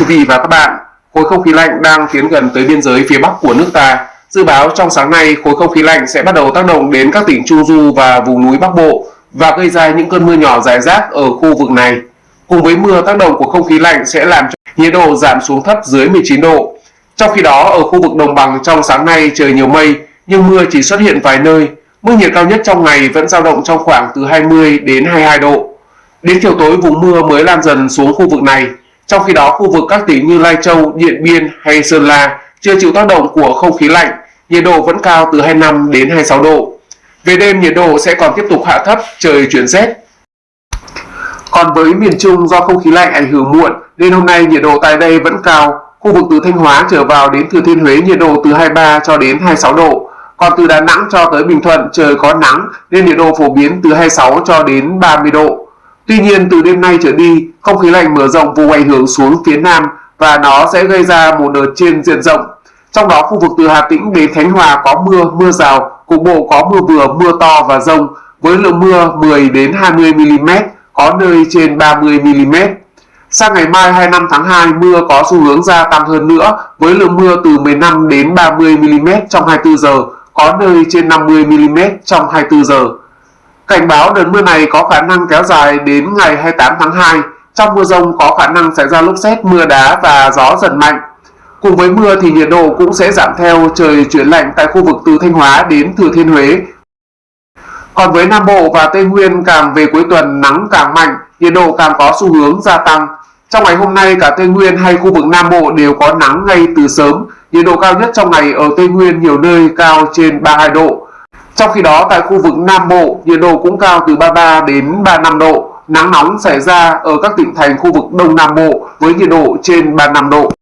quý vị và các bạn, khối không khí lạnh đang tiến gần tới biên giới phía bắc của nước ta. Dự báo trong sáng nay, khối không khí lạnh sẽ bắt đầu tác động đến các tỉnh Trung Du và vùng núi Bắc Bộ và gây ra những cơn mưa nhỏ rải rác ở khu vực này. Cùng với mưa tác động của không khí lạnh sẽ làm cho nhiệt độ giảm xuống thấp dưới 19 độ. Trong khi đó, ở khu vực đồng bằng trong sáng nay trời nhiều mây, nhưng mưa chỉ xuất hiện vài nơi. Mức nhiệt cao nhất trong ngày vẫn dao động trong khoảng từ 20 đến 22 độ. Đến chiều tối vùng mưa mới lan dần xuống khu vực này. Trong khi đó, khu vực các tỉnh như Lai Châu, Điện Biên hay Sơn La chưa chịu tác động của không khí lạnh, nhiệt độ vẫn cao từ 25 đến 26 độ. Về đêm nhiệt độ sẽ còn tiếp tục hạ thấp, trời chuyển rét. Còn với miền Trung do không khí lạnh ảnh hưởng muộn nên hôm nay nhiệt độ tại đây vẫn cao. Khu vực từ Thanh Hóa trở vào đến Thừa Thiên Huế nhiệt độ từ 23 cho đến 26 độ. Còn từ Đà Nẵng cho tới Bình Thuận trời có nắng nên nhiệt độ phổ biến từ 26 cho đến 30 độ. Tuy nhiên từ đêm nay trở đi, không khí lạnh mở rộng vùng ảnh hưởng xuống phía Nam và nó sẽ gây ra một đợt trên diện rộng. Trong đó khu vực từ Hà Tĩnh đến Khánh Hòa có mưa, mưa rào, cục bộ có mưa vừa, mưa to và rông với lượng mưa 10 đến 20 mm, có nơi trên 30 mm. Sang ngày mai 25 tháng 2, mưa có xu hướng gia tăng hơn nữa với lượng mưa từ 15 đến 30 mm trong 24 giờ, có nơi trên 50 mm trong 24 giờ. Cảnh báo đợt mưa này có khả năng kéo dài đến ngày 28 tháng 2. Trong mưa rông có khả năng xảy ra lốc xét, mưa đá và gió giật mạnh. Cùng với mưa thì nhiệt độ cũng sẽ giảm theo trời chuyển lạnh tại khu vực từ Thanh Hóa đến Thừa Thiên Huế. Còn với Nam Bộ và Tây Nguyên càng về cuối tuần nắng càng mạnh, nhiệt độ càng có xu hướng gia tăng. Trong ngày hôm nay cả Tây Nguyên hay khu vực Nam Bộ đều có nắng ngay từ sớm, nhiệt độ cao nhất trong ngày ở Tây Nguyên nhiều nơi cao trên 32 độ. Trong khi đó tại khu vực Nam Bộ, nhiệt độ cũng cao từ 33 đến 35 độ. Nắng nóng xảy ra ở các tỉnh thành khu vực Đông Nam Bộ với nhiệt độ trên 35 độ.